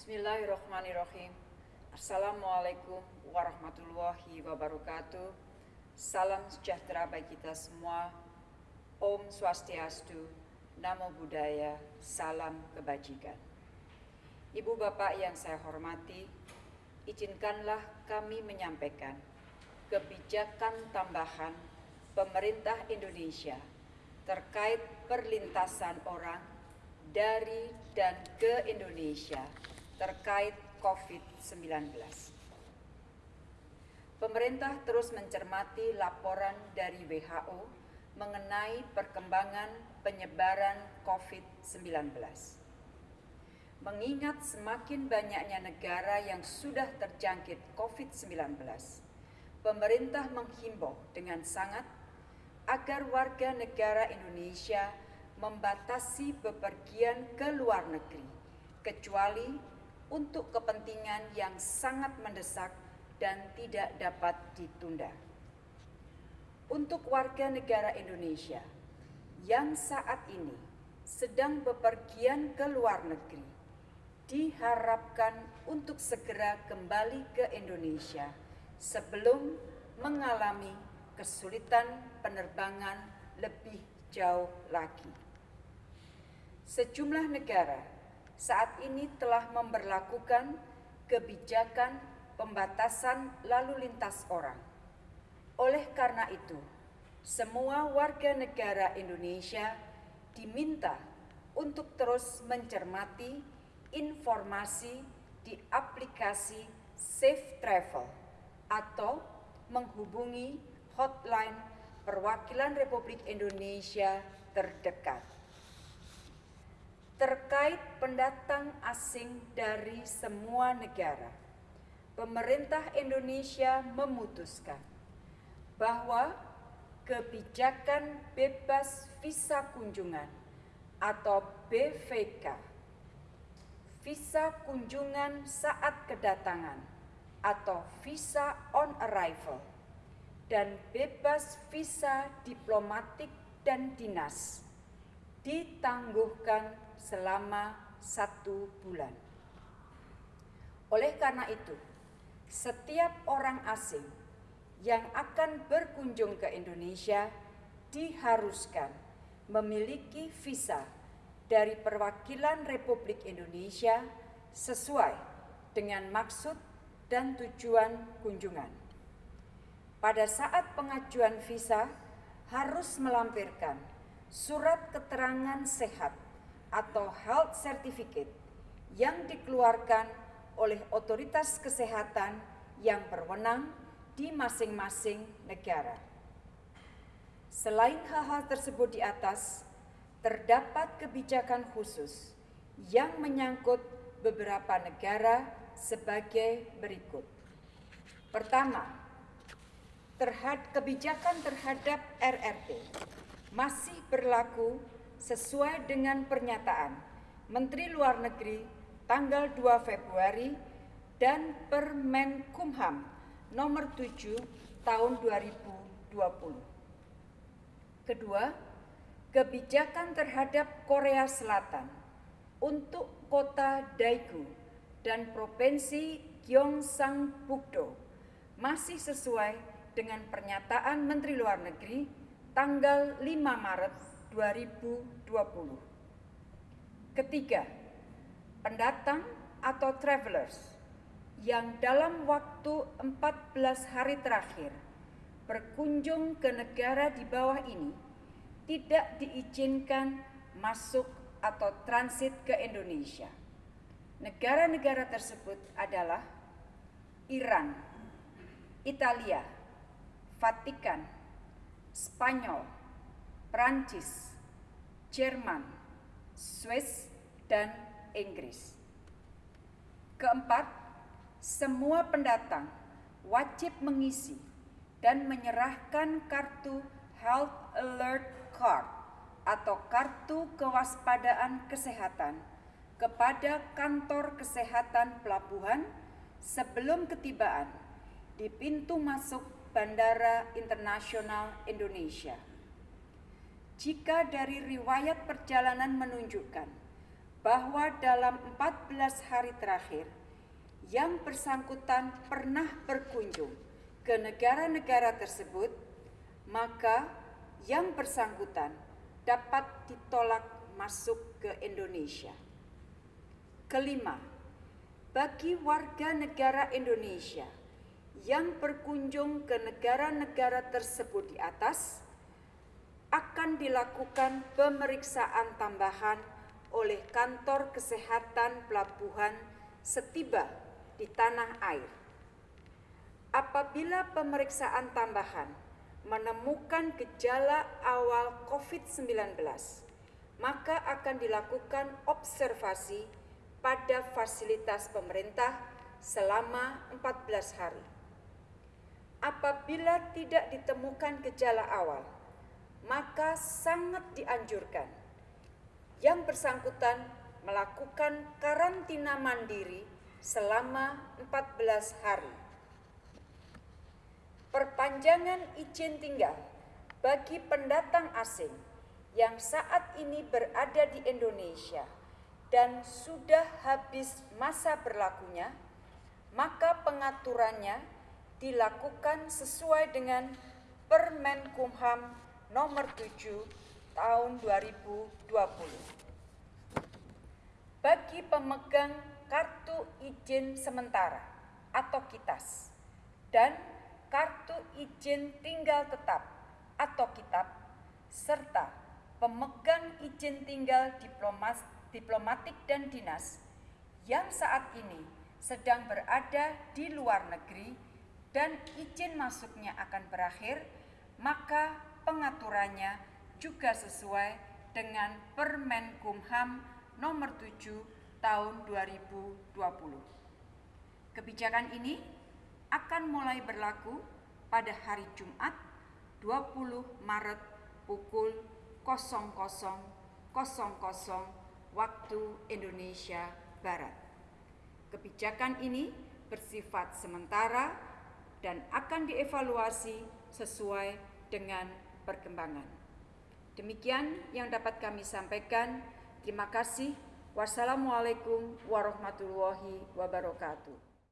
Bismillahirrahmanirrahim. Assalamualaikum warahmatullahi wabarakatuh. Salam sejahtera bagi kita semua. Om Swastiastu, Namo Buddhaya, Salam Kebajikan. Ibu Bapak yang saya hormati, izinkanlah kami menyampaikan kebijakan tambahan pemerintah Indonesia terkait perlintasan orang dari dan ke Indonesia terkait COVID-19. Pemerintah terus mencermati laporan dari WHO mengenai perkembangan penyebaran COVID-19. Mengingat semakin banyaknya negara yang sudah terjangkit COVID-19, pemerintah menghimbau dengan sangat agar warga negara Indonesia membatasi bepergian ke luar negeri, kecuali untuk kepentingan yang sangat mendesak dan tidak dapat ditunda. Untuk warga negara Indonesia yang saat ini sedang bepergian ke luar negeri, diharapkan untuk segera kembali ke Indonesia sebelum mengalami kesulitan penerbangan lebih jauh lagi. Sejumlah negara saat ini telah memperlakukan kebijakan pembatasan lalu lintas orang. Oleh karena itu, semua warga negara Indonesia diminta untuk terus mencermati informasi di aplikasi Safe Travel atau menghubungi hotline perwakilan Republik Indonesia terdekat. Terkait pendatang asing dari semua negara, pemerintah Indonesia memutuskan bahwa kebijakan bebas visa kunjungan atau BVK, visa kunjungan saat kedatangan atau visa on arrival, dan bebas visa diplomatik dan dinas ditangguhkan selama satu bulan. Oleh karena itu, setiap orang asing yang akan berkunjung ke Indonesia diharuskan memiliki visa dari perwakilan Republik Indonesia sesuai dengan maksud dan tujuan kunjungan. Pada saat pengajuan visa harus melampirkan surat keterangan sehat atau health certificate yang dikeluarkan oleh otoritas kesehatan yang berwenang di masing-masing negara. Selain hal-hal tersebut di atas, terdapat kebijakan khusus yang menyangkut beberapa negara sebagai berikut. Pertama, terhad kebijakan terhadap RRT masih berlaku sesuai dengan pernyataan Menteri Luar Negeri tanggal 2 Februari dan Permenkumham nomor 7 tahun 2020. Kedua, kebijakan terhadap Korea Selatan untuk kota Daegu dan provinsi Gyeongsangbuk-do masih sesuai dengan pernyataan Menteri Luar Negeri tanggal 5 Maret 2020. Ketiga, pendatang atau travelers yang dalam waktu 14 hari terakhir berkunjung ke negara di bawah ini tidak diizinkan masuk atau transit ke Indonesia. Negara-negara tersebut adalah Iran, Italia, Vatikan, Spanyol, Prancis, Jerman, Swiss, dan Inggris. Keempat, semua pendatang wajib mengisi dan menyerahkan kartu Health Alert Card atau kartu kewaspadaan kesehatan kepada kantor kesehatan pelabuhan sebelum ketibaan di pintu masuk Bandara Internasional Indonesia jika dari riwayat perjalanan menunjukkan bahwa dalam 14 hari terakhir yang bersangkutan pernah berkunjung ke negara-negara tersebut, maka yang bersangkutan dapat ditolak masuk ke Indonesia. Kelima, bagi warga negara Indonesia yang berkunjung ke negara-negara tersebut di atas, dilakukan pemeriksaan tambahan oleh kantor kesehatan pelabuhan setiba di tanah air. Apabila pemeriksaan tambahan menemukan gejala awal COVID-19, maka akan dilakukan observasi pada fasilitas pemerintah selama 14 hari. Apabila tidak ditemukan gejala awal, maka sangat dianjurkan yang bersangkutan melakukan karantina mandiri selama 14 hari. Perpanjangan izin tinggal bagi pendatang asing yang saat ini berada di Indonesia dan sudah habis masa berlakunya, maka pengaturannya dilakukan sesuai dengan Permenkumham nomor 7 tahun 2020. Bagi pemegang kartu izin sementara atau KITAS dan kartu izin tinggal tetap atau kitab serta pemegang izin tinggal diplomas, diplomatik dan dinas yang saat ini sedang berada di luar negeri dan izin masuknya akan berakhir, maka pengaturannya juga sesuai dengan Permenkumham nomor 7 tahun 2020. Kebijakan ini akan mulai berlaku pada hari Jumat 20 Maret pukul 00.00 waktu Indonesia Barat. Kebijakan ini bersifat sementara dan akan dievaluasi sesuai dengan perkembangan. Demikian yang dapat kami sampaikan. Terima kasih. Wassalamualaikum warahmatullahi wabarakatuh.